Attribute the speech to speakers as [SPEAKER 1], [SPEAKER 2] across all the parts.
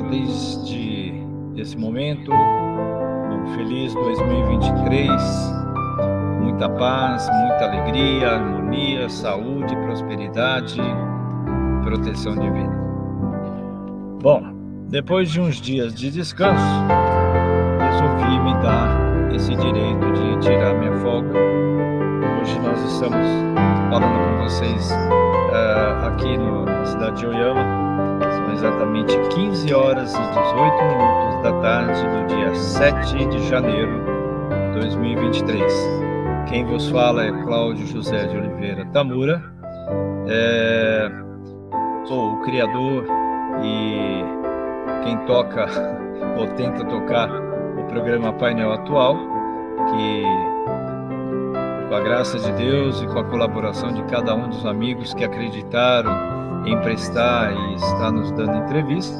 [SPEAKER 1] desde esse momento um feliz 2023, muita paz, muita alegria, harmonia, saúde, prosperidade, proteção divina. Bom, depois de uns dias de descanso, resolvi me dar esse direito de tirar minha folga. Hoje nós estamos falando com vocês uh, aqui no, na cidade de Oyama. Exatamente 15 horas e 18 minutos da tarde do dia 7 de janeiro de 2023. Quem vos fala é Cláudio José de Oliveira Tamura. É, sou o criador e quem toca ou tenta tocar o programa Painel Atual, que com a graça de Deus e com a colaboração de cada um dos amigos que acreditaram em prestar e estar nos dando entrevista,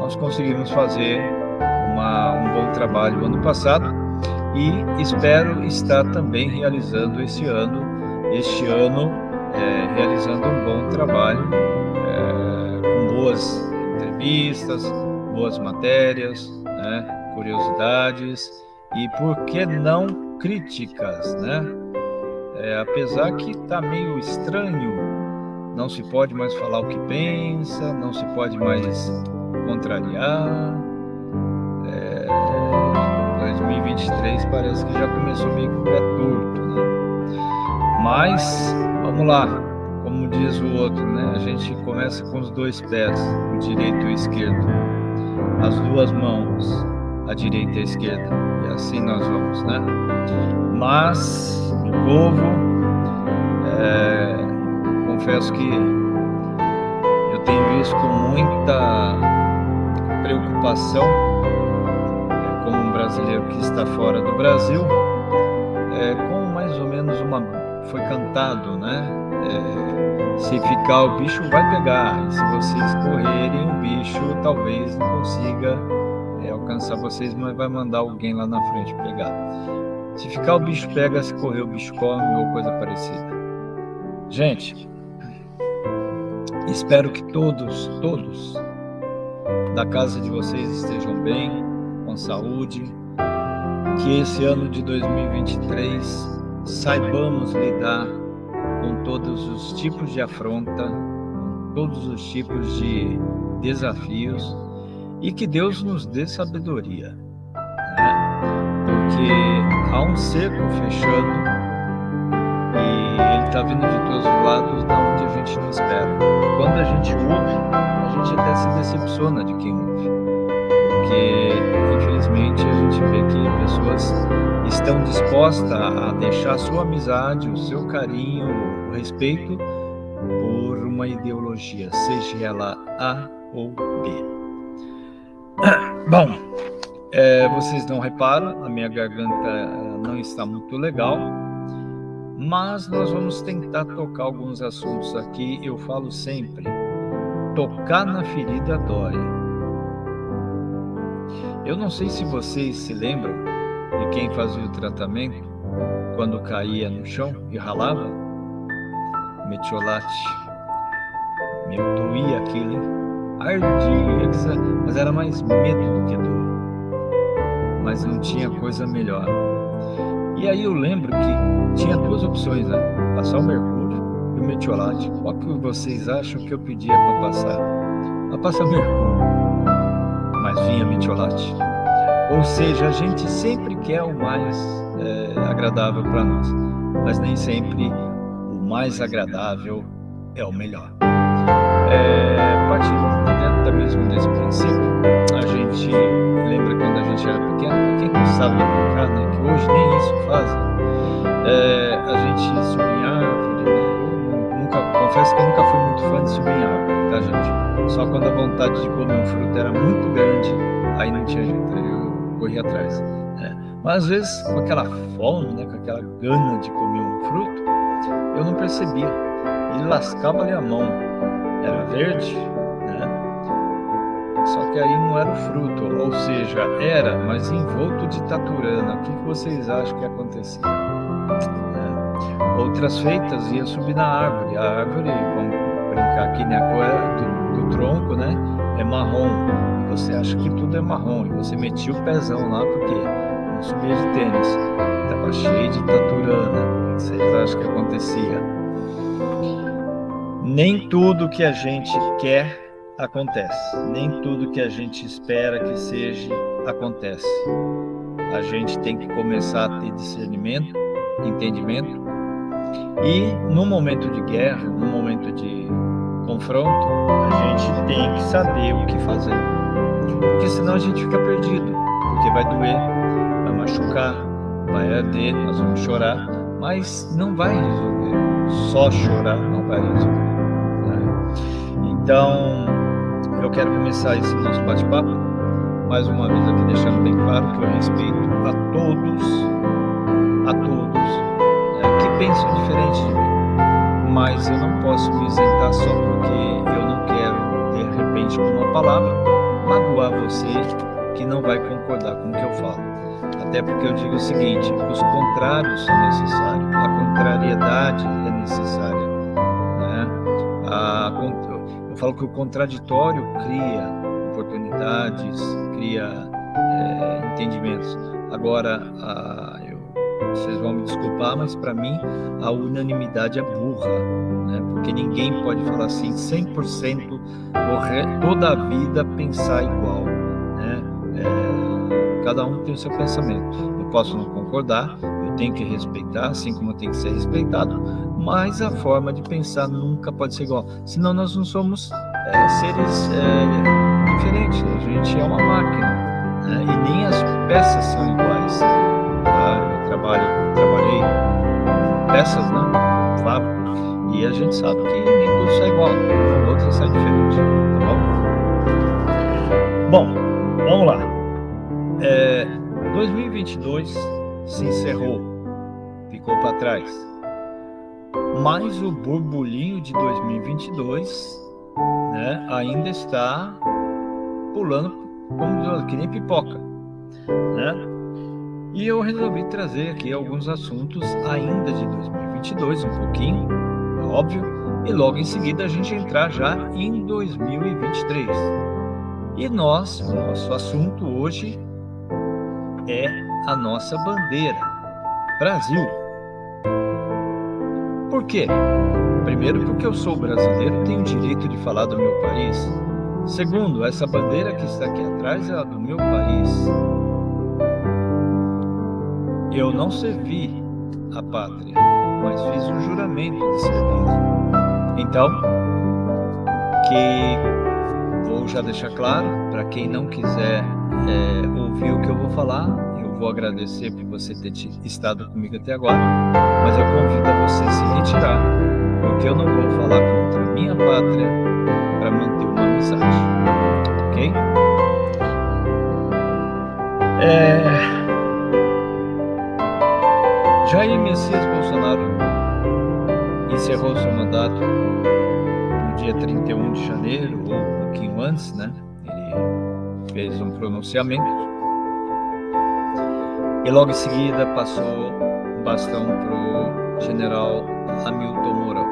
[SPEAKER 1] nós conseguimos fazer uma, um bom trabalho ano passado e espero estar também realizando esse ano, este ano, é, realizando um bom trabalho, é, com boas entrevistas, boas matérias, né, curiosidades e, por que não, críticas, né? É, apesar que está meio estranho, não se pode mais falar o que pensa, não se pode mais contrariar. É, 2023 parece que já começou meio o pé torto, né? Mas, vamos lá, como diz o outro, né? A gente começa com os dois pés, o direito e o esquerdo, as duas mãos, a direita e a esquerda, e assim nós vamos, né? Mas, meu povo, é, confesso que eu tenho visto com muita preocupação, é, como um brasileiro que está fora do Brasil, é, com mais ou menos uma. Foi cantado, né? É, se ficar, o bicho vai pegar, se vocês correrem, o bicho talvez não consiga é, alcançar vocês, mas vai mandar alguém lá na frente pegar. Se ficar, o bicho pega, se correr, o bicho come ou coisa parecida. Gente, espero que todos, todos da casa de vocês estejam bem, com saúde, que esse ano de 2023 saibamos lidar com todos os tipos de afronta, com todos os tipos de desafios e que Deus nos dê sabedoria, né? porque há um cerco fechando está vindo de todos os lados da onde a gente não espera. Quando a gente ouve, a gente até se decepciona de quem ouve, porque infelizmente a gente vê que pessoas estão dispostas a deixar a sua amizade, o seu carinho, o respeito por uma ideologia, seja ela A ou B. Bom, é, vocês não reparam, a minha garganta não está muito legal, mas nós vamos tentar tocar alguns assuntos aqui. Eu falo sempre: tocar na ferida dói. Eu não sei se vocês se lembram de quem fazia o tratamento quando caía no chão e ralava. Metiolate. Meu, doía aquilo, ardia, mas era mais medo do que dor. Mas não tinha coisa melhor. E aí eu lembro que tinha duas opções, né? Passar o mercúrio e o metiolate. Qual que vocês acham que eu pedia para passar? A passar mercúrio, mas vinha metiolate. Ou seja, a gente sempre quer o mais é, agradável para nós, mas nem sempre o mais agradável é o melhor. É, partindo dentro mesmo desse princípio, a gente lembra quando era pequeno, quem gostava de brincar, né, que hoje nem isso fazem, é, a gente subia em árvore, né, nunca, confesso que nunca fui muito fã de subir em árvore, tá gente? Só quando a vontade de comer um fruto era muito grande, aí não tinha jeito, aí eu corria atrás. Né? Mas às vezes com aquela fome, né, com aquela gana de comer um fruto, eu não percebia e lascava ali a mão era verde, né? Só que aí não era o fruto, ou seja, era, mas envolto de taturana. O que vocês acham que acontecia? Né? Outras feitas ia subir na árvore. A árvore, vamos brincar aqui, né? A cor do, do tronco, né? É marrom. E você acha que tudo é marrom. E você metia o pezão lá porque não subia de tênis. Estava cheio de taturana. O que vocês acham que acontecia? Nem tudo que a gente quer acontece. Nem tudo que a gente espera que seja acontece. A gente tem que começar a ter discernimento, entendimento. E no momento de guerra, no momento de confronto, a gente tem que saber o que fazer. Porque senão a gente fica perdido. Porque vai doer, vai machucar, vai arder, nós vamos chorar, mas não vai resolver. Só chorar não vai resolver. Né? Então, eu quero começar esse nosso bate-papo, mais uma vez aqui deixando bem claro que eu respeito a todos, a todos é, que pensam diferente de mim, mas eu não posso me isentar só porque eu não quero, de repente, com uma palavra, magoar você que não vai concordar com o que eu falo. Até porque eu digo o seguinte, os contrários são necessários, a contrariedade é necessária. Eu falo que o contraditório cria oportunidades, cria é, entendimentos. Agora, a, eu, vocês vão me desculpar, mas para mim a unanimidade é burra, né? porque ninguém pode falar assim 100% toda a vida pensar igual. Né? É, cada um tem o seu pensamento. Eu posso não concordar, tenho que respeitar, assim como tenho que ser respeitado, mas a forma de pensar nunca pode ser igual. Senão nós não somos é, seres é, diferentes, a gente é uma máquina né? e nem as peças são iguais. Tá? Eu trabalho, trabalhei com peças, né? Fábrica, e a gente sabe que nem tudo sai igual, o outro sai diferente, tá bom? Bom, vamos lá. É, 2022 se encerrou, ficou para trás mas o burburinho de 2022 né, ainda está pulando como que nem pipoca. Né? E eu resolvi trazer aqui alguns assuntos ainda de 2022, um pouquinho, é óbvio, e logo em seguida a gente entrar já em 2023. E nós, o nosso assunto hoje é a nossa bandeira, Brasil. Por quê? Primeiro, porque eu sou brasileiro, tenho o direito de falar do meu país. Segundo, essa bandeira que está aqui atrás é a do meu país. Eu não servi a pátria, mas fiz um juramento de servir. Então, que vou já deixar claro, para quem não quiser é, ouvir o que eu vou falar, vou agradecer por você ter estado comigo até agora, mas eu convido a você a se retirar, porque eu não vou falar contra a minha pátria para manter uma amizade, ok? É... Jair Messias Bolsonaro encerrou seu mandato no dia 31 de janeiro, ou um pouquinho antes, né? Ele fez um pronunciamento e logo em seguida passou o bastão para o general Hamilton Mourão.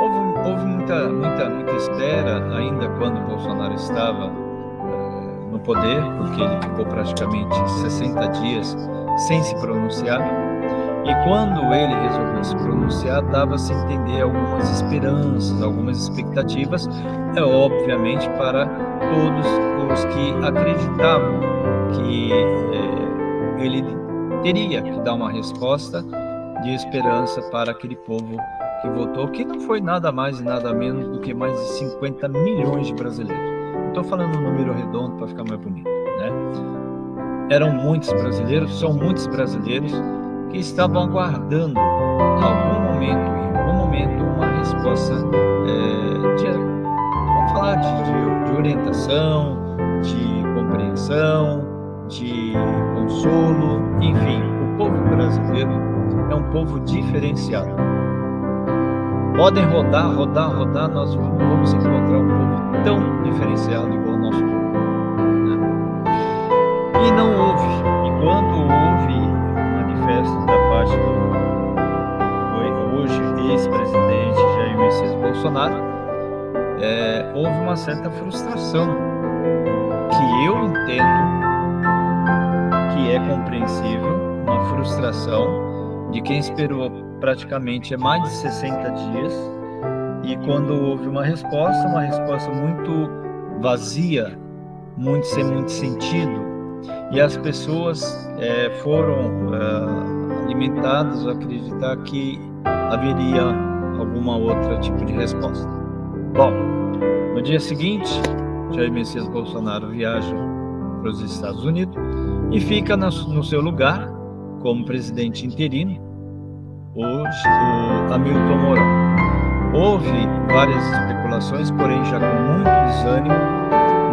[SPEAKER 1] Houve, houve, muita, muita, muita espera ainda quando Bolsonaro estava uh, no poder, porque ele ficou praticamente 60 dias sem se pronunciar. E quando ele resolveu se pronunciar, dava-se entender algumas esperanças, algumas expectativas, é obviamente para todos os que acreditavam que eh, ele teria que dar uma resposta de esperança para aquele povo que votou, que não foi nada mais e nada menos do que mais de 50 milhões de brasileiros. Estou falando um número redondo para ficar mais bonito, né? Eram muitos brasileiros, são muitos brasileiros que estavam aguardando algum momento, em algum momento, uma resposta é, de, vamos falar de, de, de orientação, de compreensão, de consolo, enfim, o povo brasileiro é um povo diferenciado. Podem rodar, rodar, rodar, nós vamos encontrar um povo tão diferenciado igual o nosso povo. Né? E não houve, e quando houve um manifesto da parte do, do Bolsonaro, é, houve uma certa frustração que eu entendo é compreensível, uma frustração de quem esperou praticamente mais de 60 dias e quando houve uma resposta, uma resposta muito vazia, muito sem muito sentido, e as pessoas é, foram é, alimentadas a acreditar que haveria alguma outra tipo de resposta. Bom, no dia seguinte, Jair Messias Bolsonaro viaja para os Estados Unidos e fica no seu lugar como presidente interino o, Hamilton Mourão. Houve várias especulações, porém já com muito desânimo,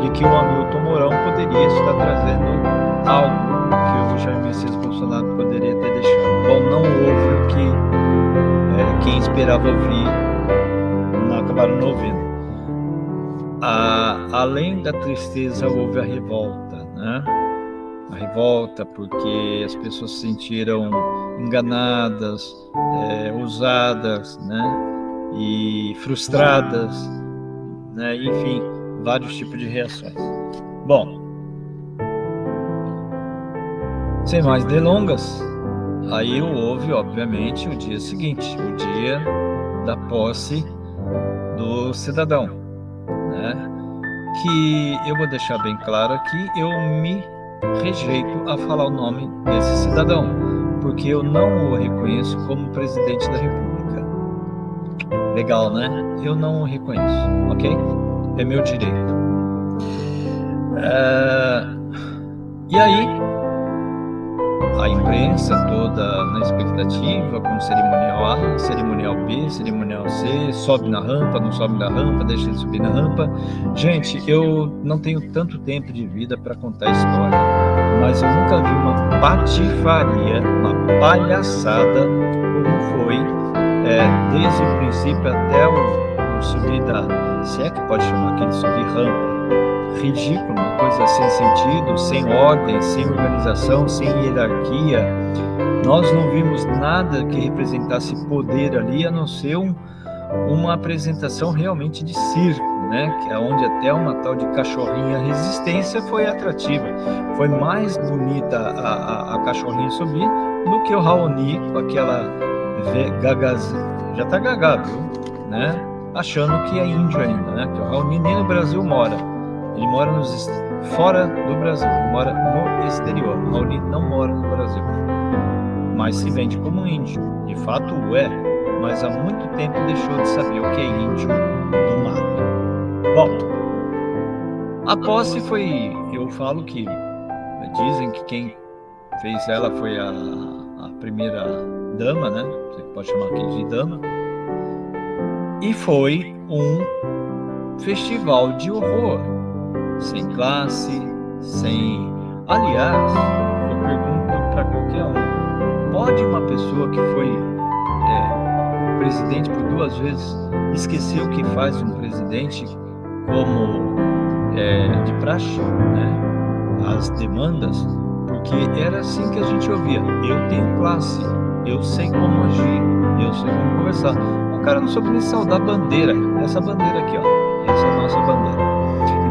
[SPEAKER 1] de que o Hamilton Mourão poderia estar trazendo algo que o Jair Messias Bolsonaro poderia ter deixado. Bom, não houve o que é, quem esperava ouvir, não acabaram não ouvindo. A, além da tristeza, houve a revolta, né? A revolta porque as pessoas se sentiram enganadas, é, usadas, né? e frustradas, né? enfim, vários tipos de reações. Bom, sem mais delongas, aí houve, obviamente, o dia seguinte, o dia da posse do cidadão, né? que eu vou deixar bem claro aqui, eu me rejeito a falar o nome desse cidadão, porque eu não o reconheço como presidente da República. Legal, né? Eu não reconheço, ok? É meu direito. É... E aí, a imprensa toda na expectativa, com cerimonial A, cerimonial B, cerimonial C, sobe na rampa, não sobe na rampa, deixa ele subir na rampa. Gente, eu não tenho tanto tempo de vida para contar história, mas eu nunca vi uma patifaria, uma palhaçada como foi é, desde o princípio até o, o subir da. Se é que pode chamar aquele subir rampa. Ridículo, uma coisa sem sentido, sem ordem, sem organização, sem hierarquia. Nós não vimos nada que representasse poder ali, a não ser um, uma apresentação realmente de circo, né? Que é onde até uma tal de cachorrinha resistência foi atrativa. Foi mais bonita a, a, a cachorrinha subir do que o Raoni com aquela gagaz... já tá viu? Né? Achando que é índio ainda, né? Que o Raoni nem no Brasil mora. Ele mora nos fora do Brasil, ele mora no exterior. O Raoni não mora no Brasil. Mas se vende como índio. De fato é, mas há muito tempo deixou de saber o que é índio no mato. Bom, a posse foi, eu falo que dizem que quem fez ela foi a, a primeira dama, né? Você pode chamar aqui de dama. E foi um festival de horror, sem classe, sem. Aliás, eu pergunto para qualquer um: pode uma pessoa que foi é, presidente por duas vezes esquecer o que faz um presidente como é, de praxe, né? As demandas, porque era assim que a gente ouvia: eu tenho classe, eu sei como agir, eu sei como conversar. O cara não soube nem saudar a bandeira, essa bandeira aqui, ó, essa é a nossa bandeira.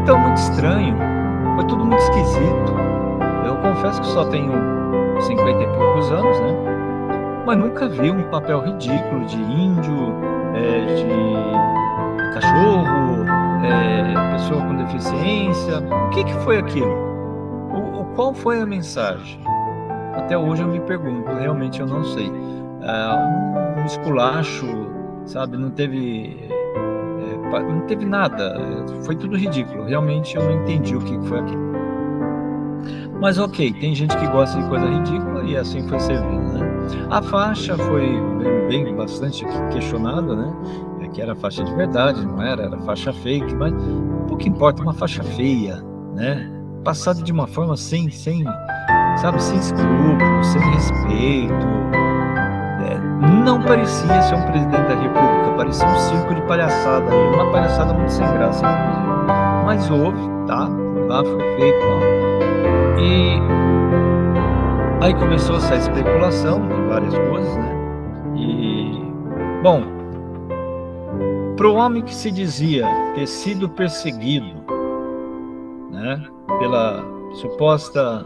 [SPEAKER 1] Então, muito estranho, foi tudo muito esquisito. Eu confesso que só tenho 50 e poucos anos, né? Mas nunca vi um papel ridículo de índio, é, de cachorro, é, pessoa com deficiência. O que, que foi aquilo? O, o, qual foi a mensagem? Até hoje eu me pergunto, realmente eu não sei. É, um esculacho, sabe? Não teve. Não teve nada. Foi tudo ridículo. Realmente eu não entendi o que foi aquilo. Mas ok, tem gente que gosta de coisa ridícula e assim foi servindo, né? A faixa foi bem, bem bastante questionada, né? É que era faixa de verdade, não era? Era faixa fake, mas pouco importa uma faixa feia, né? Passada de uma forma sem, sem, sabe, sem escrúpulos, sem respeito. É, não parecia ser um presidente da república, parecia um circo de palhaçada, uma palhaçada muito sem graça, inclusive. Mas houve, tá? Lá, foi feito, ó. E aí começou essa especulação de várias coisas, né? E, bom, Para o homem que se dizia ter sido perseguido né, pela suposta.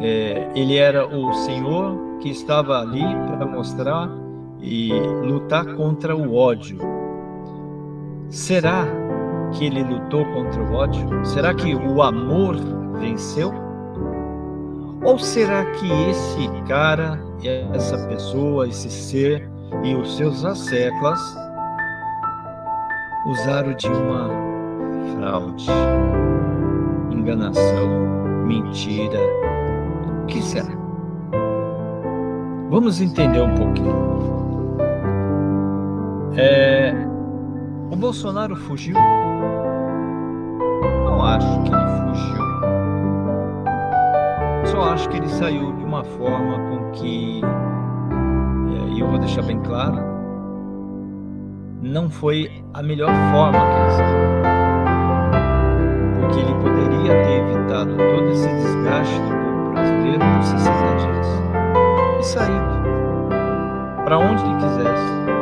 [SPEAKER 1] É, ele era o Senhor que estava ali para mostrar e lutar contra o ódio. Será que ele lutou contra o ódio? Será que o amor venceu? Ou será que esse cara, essa pessoa, esse ser e os seus asseclas usaram de uma fraude, enganação, mentira? O que será? Vamos entender um pouquinho. É, o Bolsonaro fugiu? Não acho que ele fugiu. Só acho que ele saiu de uma forma com que, é, e eu vou deixar bem claro, não foi a melhor forma que ele saiu. Porque ele poderia ter evitado todo esse desgaste do povo brasileiro por 60 dias e saído para onde ele quisesse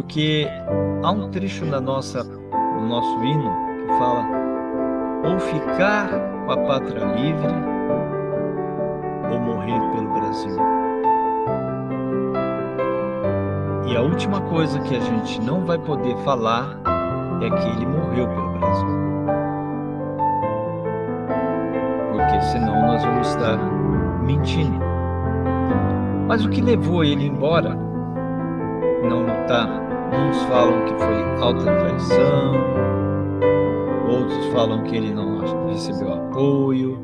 [SPEAKER 1] Porque há um trecho na nossa, no nosso hino que fala ou ficar com a pátria livre ou morrer pelo Brasil. E a última coisa que a gente não vai poder falar é que ele morreu pelo Brasil. porque senão nós vamos estar mentindo. Mas o que levou ele embora não lutar? Uns falam que foi alta traição, outros falam que ele não recebeu apoio,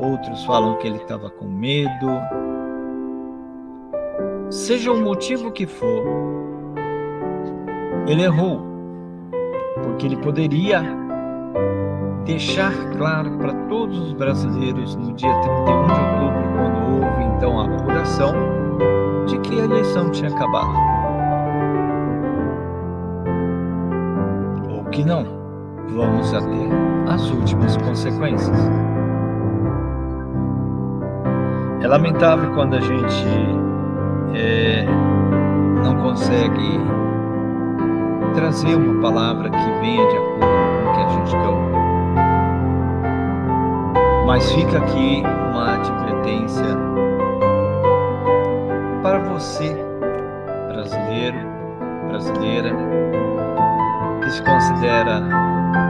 [SPEAKER 1] outros falam que ele estava com medo. Seja o motivo que for, ele errou, porque ele poderia deixar claro para todos os brasileiros no dia 31 de outubro, quando houve então a apuração, de que a eleição tinha acabado. Que não, vamos até as últimas consequências. É lamentável quando a gente é, não consegue trazer uma palavra que venha de acordo com o que a gente quer ouvir. Mas fica aqui uma advertência para você, brasileiro, brasileira, que se considera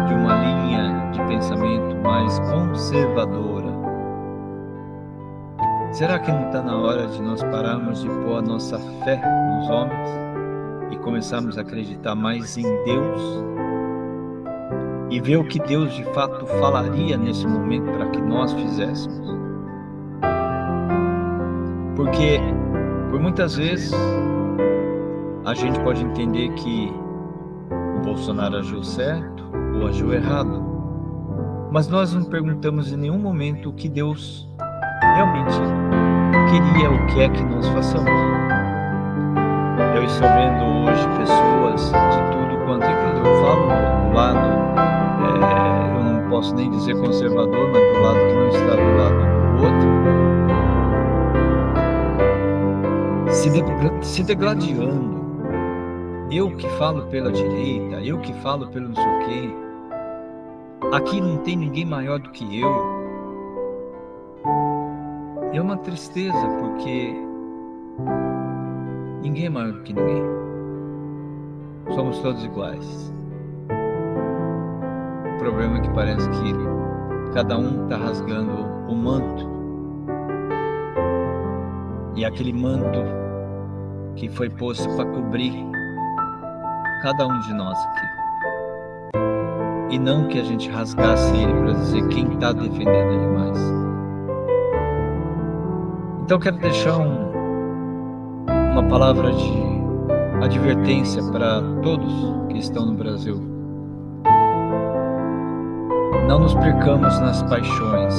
[SPEAKER 1] de uma linha de pensamento mais conservadora. Será que não está na hora de nós pararmos de pôr a nossa fé nos homens e começarmos a acreditar mais em Deus e ver o que Deus de fato falaria nesse momento para que nós fizéssemos. Porque por muitas vezes a gente pode entender que Bolsonaro agiu certo ou agiu errado, mas nós não perguntamos em nenhum momento o que Deus realmente queria, o que é que nós façamos. Eu estou vendo hoje pessoas de tudo quanto é que eu falo do lado é, eu não posso nem dizer conservador, mas do lado que não está do lado do outro, se, de, se degladiando. Eu que falo pela direita, eu que falo pelo não sei o quê. Aqui não tem ninguém maior do que eu. É uma tristeza porque ninguém é maior do que ninguém. Somos todos iguais problema é que parece que cada um está rasgando o manto. E aquele manto que foi posto para cobrir cada um de nós aqui. E não que a gente rasgasse ele para dizer quem está defendendo ele mais. Então quero deixar um, uma palavra de advertência para todos que estão no Brasil não nos percamos nas paixões,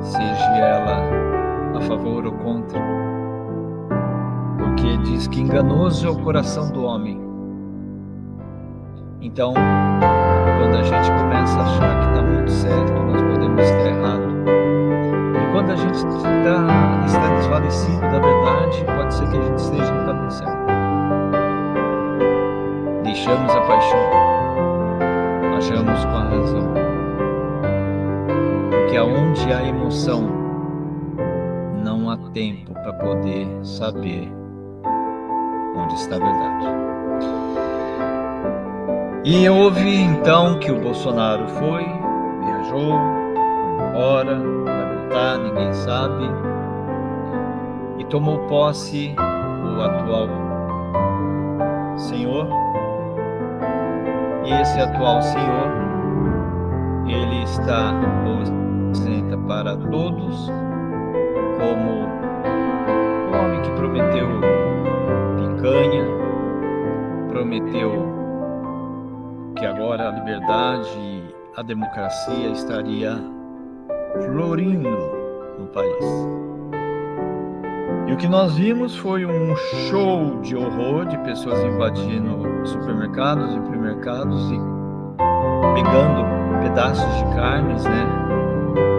[SPEAKER 1] seja ela a favor ou contra, porque diz que enganoso é o coração do homem. Então, quando a gente começa a achar que está muito certo, nós podemos estar errado. E quando a gente tá, está desvanecido da verdade, pode ser que a gente esteja no caminho certo. Deixamos a paixão, achamos com a razão. Porque aonde há emoção, não há tempo para poder saber onde está a verdade. E houve então que o Bolsonaro foi, viajou, foi embora, vai voltar, ninguém sabe, e tomou posse o atual senhor. E esse atual senhor, ele está ou para todos como o homem que prometeu picanha, prometeu agora a liberdade a democracia estaria florindo no país. E o que nós vimos foi um show de horror de pessoas invadindo supermercados e hipermercados e pegando pedaços de carnes, né,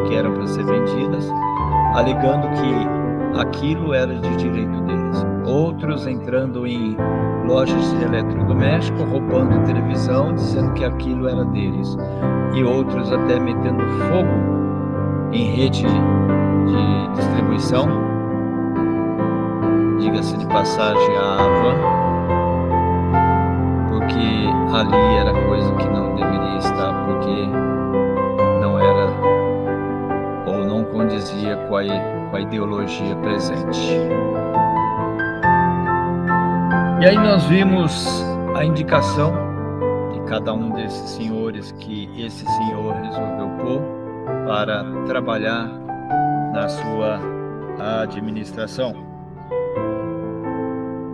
[SPEAKER 1] que eram para ser vendidas, alegando que aquilo era de direito deles. Outros entrando em lojas de eletrodoméstico, roubando televisão, dizendo que aquilo era deles. E outros até metendo fogo em rede de distribuição diga-se de passagem, a van, porque ali era coisa que não deveria estar, porque não era ou não condizia com a, com a ideologia presente. E aí nós vimos a indicação de cada um desses senhores que esse senhor resolveu pôr para trabalhar na sua administração.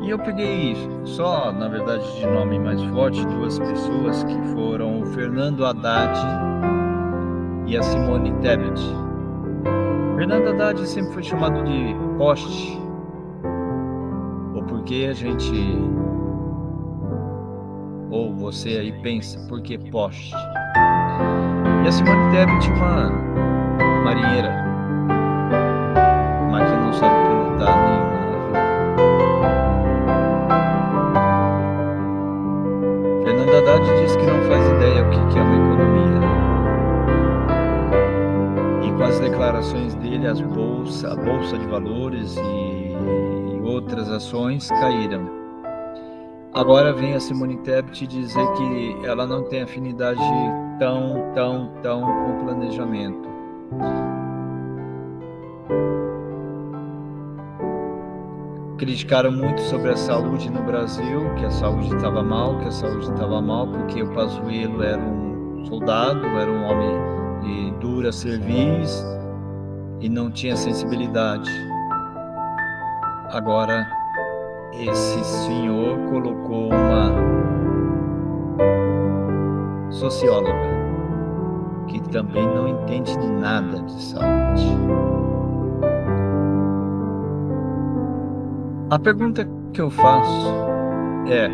[SPEAKER 1] E eu peguei só, na verdade, de nome mais forte, duas pessoas que foram o Fernando Haddad e a Simone Tebet. Fernando Haddad sempre foi chamado de poste, porque a gente, ou você aí pensa, por que poste? E a Simone Tebet, uma marinheira, mas que não sabe pilotar nenhum Haddad diz que não faz ideia o que é uma economia. E com as declarações dele, as bolsa, a bolsa de valores e outras ações caíram. Agora vem a Simone Tebet dizer que ela não tem afinidade tão, tão, tão com planejamento. criticaram muito sobre a saúde no Brasil, que a saúde estava mal, que a saúde estava mal porque o Pazuello era um soldado, era um homem de dura serviço e não tinha sensibilidade. Agora, esse senhor colocou uma socióloga que também não entende nada de saúde. A pergunta que eu faço é: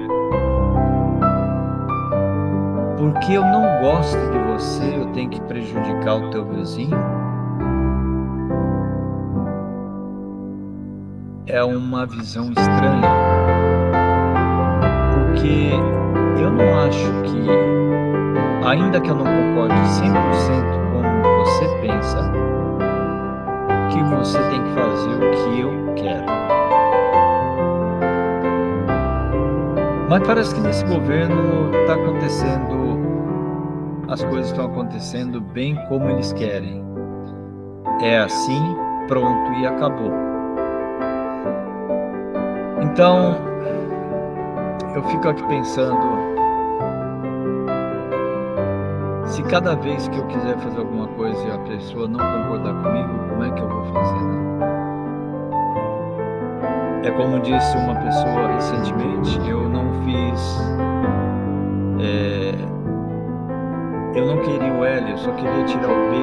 [SPEAKER 1] porque eu não gosto de você, eu tenho que prejudicar o teu vizinho? É uma visão estranha, porque eu não acho que, ainda que eu não concorde 100% com você pensa, que você tem que fazer o que eu quero. Mas parece que nesse governo está acontecendo, as coisas estão acontecendo bem como eles querem. É assim, pronto e acabou. Então, eu fico aqui pensando, se cada vez que eu quiser fazer alguma coisa e a pessoa não concordar comigo, como é que eu vou fazer, né? É como disse uma pessoa recentemente, eu não fiz. É, eu não queria o L, eu só queria tirar o B.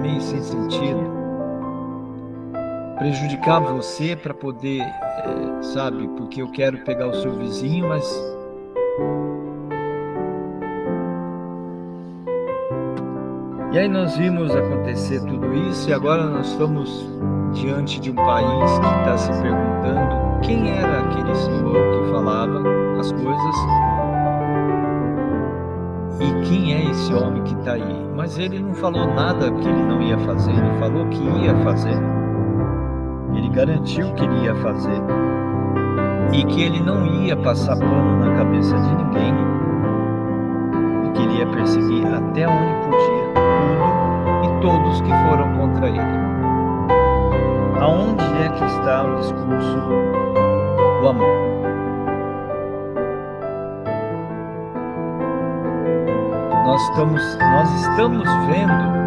[SPEAKER 1] Meio sem sentido. Prejudicar você para poder, é, sabe, porque eu quero pegar o seu vizinho, mas E aí nós vimos acontecer tudo isso e agora nós estamos diante de um país que está se perguntando quem era aquele senhor que falava as coisas esse homem que está aí. Mas ele não falou nada que ele não ia fazer, ele falou que ia fazer. Garantiu que ele ia fazer. E que ele não ia passar pano na cabeça de ninguém. E que ele ia perseguir até onde podia tudo e todos que foram contra ele. Aonde é que está o discurso do amor? nós estamos, nós estamos vendo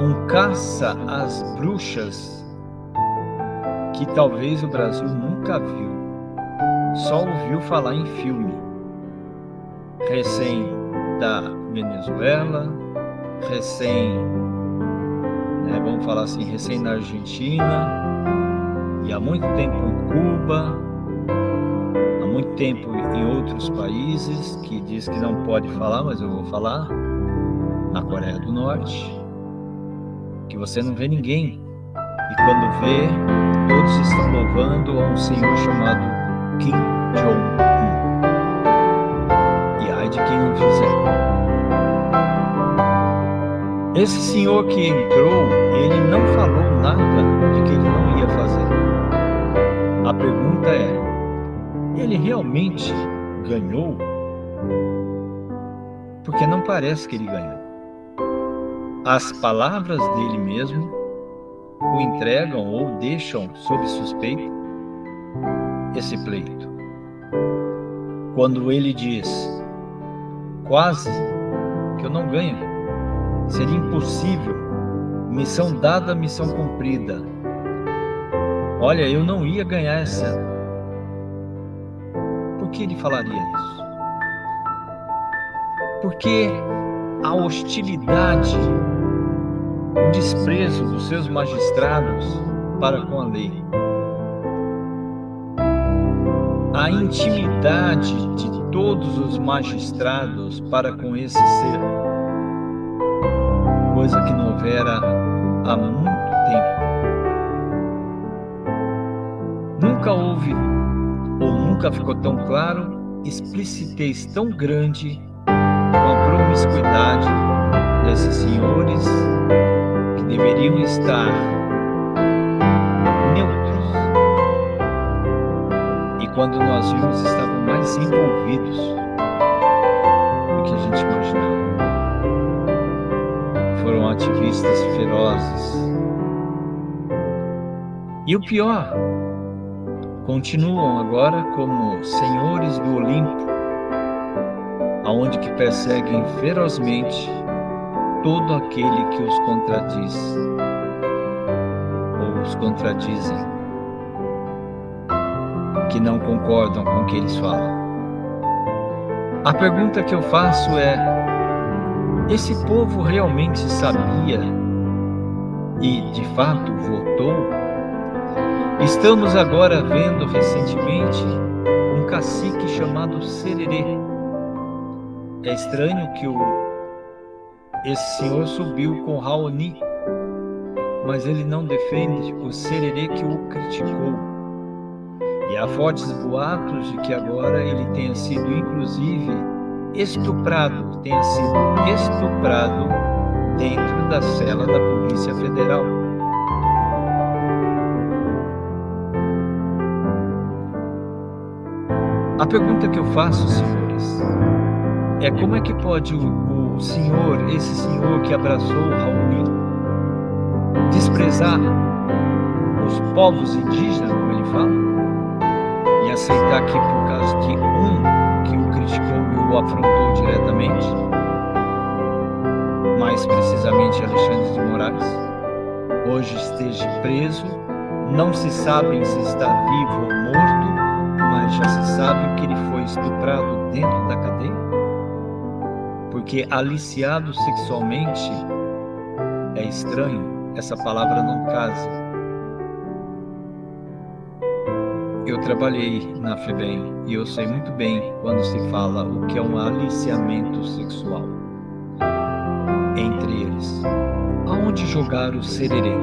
[SPEAKER 1] um caça às bruxas que talvez o Brasil nunca viu, só ouviu falar em filme. Recém da Venezuela, recém, né, vamos falar assim, recém na Argentina, e há muito tempo em Cuba, muito tempo em outros países que diz que não pode falar, mas eu vou falar. Na Coreia do Norte, que você não vê ninguém. E quando vê, todos estão louvando a um senhor chamado Kim Jong-un. E ai de quem não fizer. Esse senhor que entrou, ele não falou nada de que ele não ia fazer. A pergunta é, ele realmente ganhou? Porque não parece que ele ganhou. As palavras dele mesmo o entregam ou deixam sob suspeita esse pleito. Quando ele diz, quase que eu não ganho, seria impossível, missão dada, missão cumprida. Olha, eu não ia ganhar essa por que ele falaria isso? Porque a hostilidade, o desprezo dos seus magistrados para com a lei, a intimidade de todos os magistrados para com esse ser, coisa que não houvera há muito tempo. Nunca houve ou nunca ficou tão claro, explicitez tão grande com a promiscuidade desses senhores deveriam estar neutros e quando nós vimos estavam mais envolvidos do que a gente imaginava. Foram ativistas ferozes. E o pior continuam agora como senhores do Olimpo, aonde que perseguem ferozmente todo aquele que os contradiz ou os contradizem, que não concordam com o que eles falam. A pergunta que eu faço é: esse povo realmente sabia e de fato votou Estamos agora vendo recentemente um cacique chamado Sererê. É estranho que o, esse senhor subiu com Raoni, mas ele não defende o Sererê que o criticou. E há fortes boatos de que agora ele tenha sido, inclusive, estuprado, tenha sido estuprado dentro da cela da Polícia Federal. A pergunta que eu faço, senhores, é como é que pode o, o senhor, esse senhor que abraçou Raoni, desprezar os povos indígenas, como ele fala, e aceitar que por causa de um que o criticou e o afrontou diretamente, mais precisamente Alexandre de Moraes, hoje esteja preso, não se sabe se está vivo ou morto, mas já se sabe que ele foi estuprado dentro da cadeia? Porque aliciado sexualmente é estranho, essa palavra não casa. Eu trabalhei na FEBEM e eu sei muito bem quando se fala o que é um aliciamento sexual entre eles. Aonde jogar o sererê?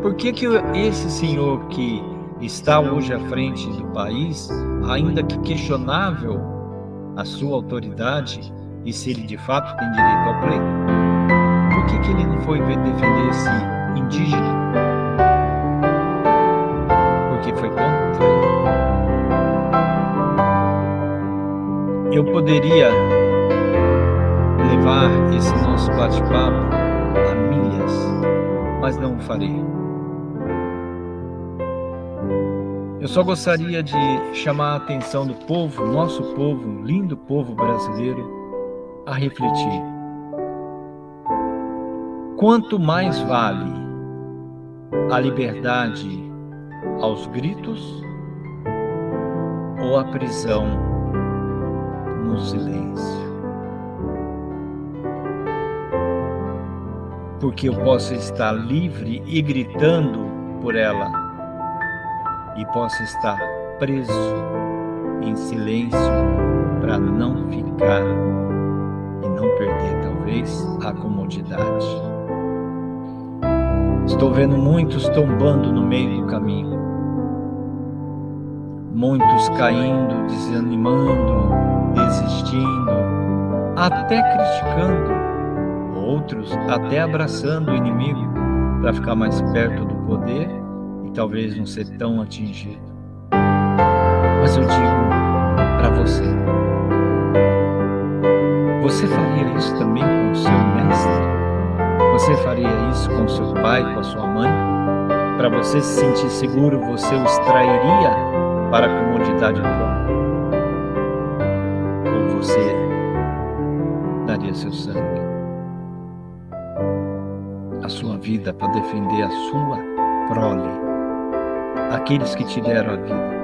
[SPEAKER 1] Por que, que esse senhor que está hoje à frente do país, ainda que questionável a sua autoridade, e se ele de fato tem direito ao pleito, por que, que ele não foi defender esse indígena? Porque foi contra ele. Eu poderia levar esse nosso bate-papo a milhas, mas não o farei. Eu só gostaria de chamar a atenção do povo, nosso povo, lindo povo brasileiro, a refletir. Quanto mais vale a liberdade aos gritos ou a prisão no silêncio? Porque eu posso estar livre e gritando por ela e possa estar preso em silêncio para não ficar e não perder talvez a comodidade. Estou vendo muitos tombando no meio do caminho, muitos caindo, desanimando, desistindo, até criticando, outros até abraçando o inimigo para ficar mais perto do poder talvez não ser tão atingido. Mas eu digo para você, isso também com o seu mestre? Você faria isso com seu pai, com a sua mãe? Para você se sentir seguro, você o extrairia para a comodidade própria? Ou você daria seu sangue? A sua vida para defender a sua prole aqueles que te deram a vida.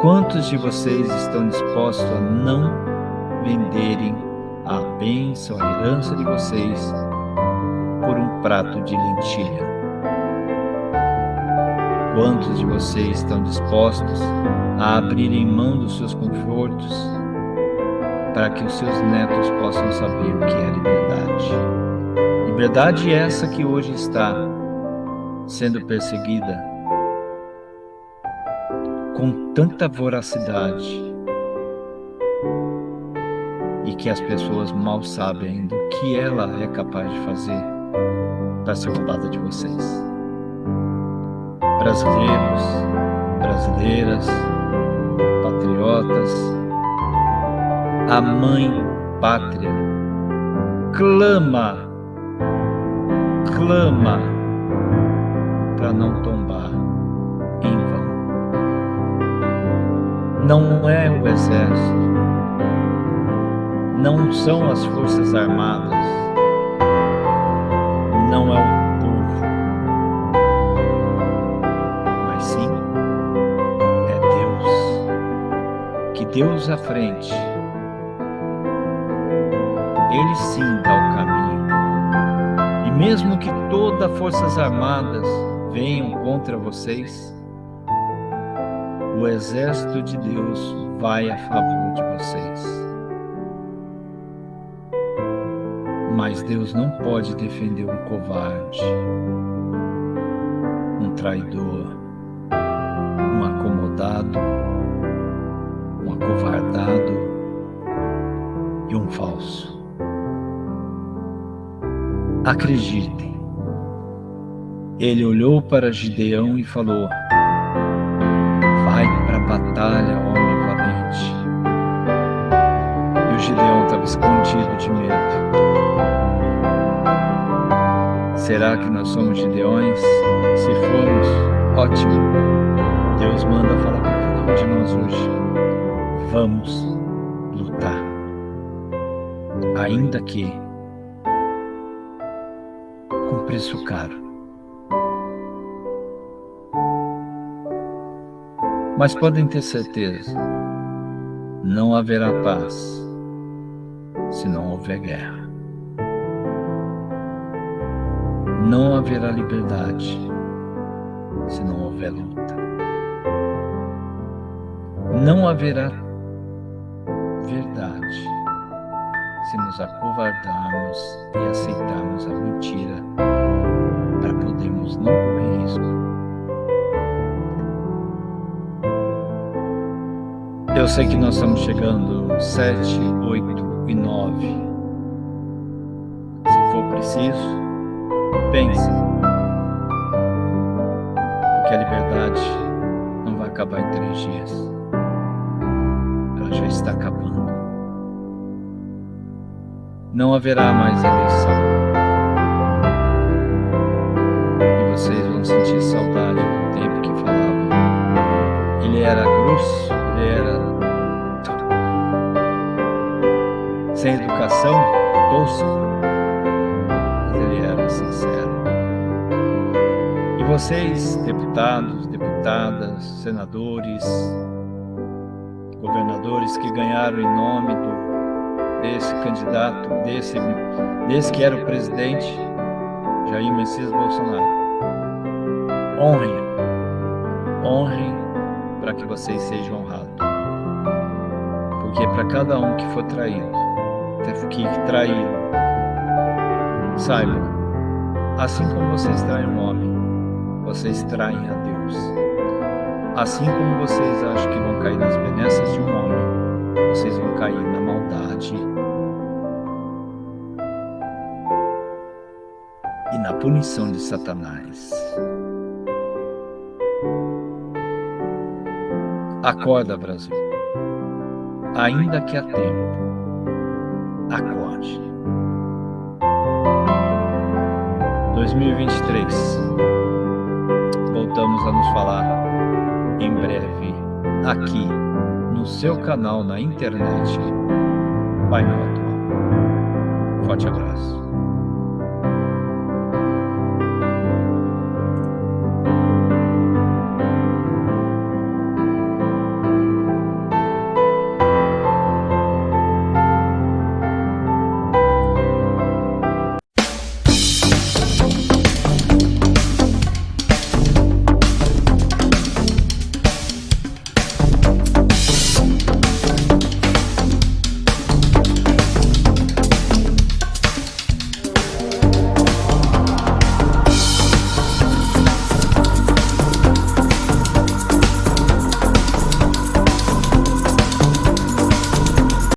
[SPEAKER 1] Quantos de vocês estão dispostos a não venderem a bênção, a herança de vocês por um prato de lentilha? Quantos de vocês estão dispostos a abrirem mão dos seus confortos para que os seus netos possam saber o que é liberdade? Liberdade essa que hoje está sendo perseguida com tanta voracidade e que as pessoas mal sabem ainda o que ela é capaz de fazer para ser roubada de vocês. Brasileiros, brasileiras, patriotas, a mãe pátria clama, clama para não tombar Não é o exército, não são as forças armadas, não é o povo, mas sim é Deus. Que Deus à frente, Ele sim dá o caminho. E mesmo que todas as forças armadas venham contra vocês, o exército de Deus vai a favor de vocês. Mas Deus não pode defender um covarde, um traidor, um acomodado, um acovardado e um falso. Acreditem, ele olhou para Gideão e falou: batalha, homem valente. E o Gideão estava escondido de medo. Será que nós somos Gideões? Se formos, ótimo. Deus manda falar para cada um de nós hoje. Vamos lutar. Ainda que com preço caro. Mas podem ter certeza, não haverá paz se não houver guerra. Não haverá liberdade se não houver luta. Não haverá verdade se nos acovardarmos e aceitarmos a mentira para podermos não correr risco Eu sei que nós estamos chegando sete, oito e nove. Se for preciso, pense. Porque a liberdade não vai acabar em três dias. Ela já está acabando. Não haverá mais eleição. Mas ele era sincero. E vocês, deputados, deputadas, senadores, governadores que ganharam em nome do, desse candidato, desse, desse que era o presidente, Jair Messias Bolsonaro, honrem, honrem para que vocês sejam honrados. Porque para cada um que for traído, que traíram, saibam, assim como vocês traem um homem, vocês traem a Deus. Assim como vocês acham que vão cair nas benesses de um homem, vocês vão cair na maldade e na punição de Satanás. Acorda, Brasil. Ainda que há tempo, acorde. 2023. Voltamos a nos falar em breve aqui no seu canal na internet Pai Atual. Forte abraço.